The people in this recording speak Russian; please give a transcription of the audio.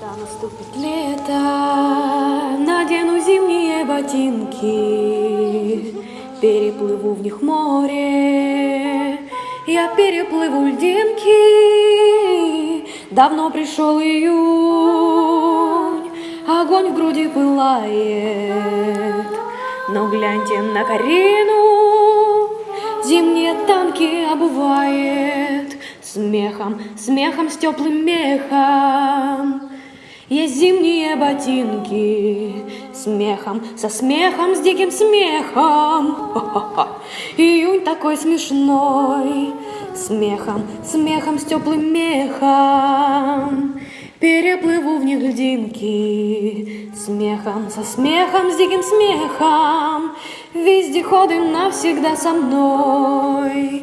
Когда наступит лето, надену зимние ботинки, переплыву в них море, я переплыву льдинки. Давно пришел июнь, огонь в груди пылает, но гляньте на Карину, зимние танки обувает смехом, смехом с теплым мехом. Ботинки, смехом, со смехом, с диким смехом. Ха-ха-ха. Июнь такой смешной, смехом, смехом, с теплым мехом. Переплыву в них льдинки, смехом, со смехом, с диким смехом. Вездеходы навсегда со мной.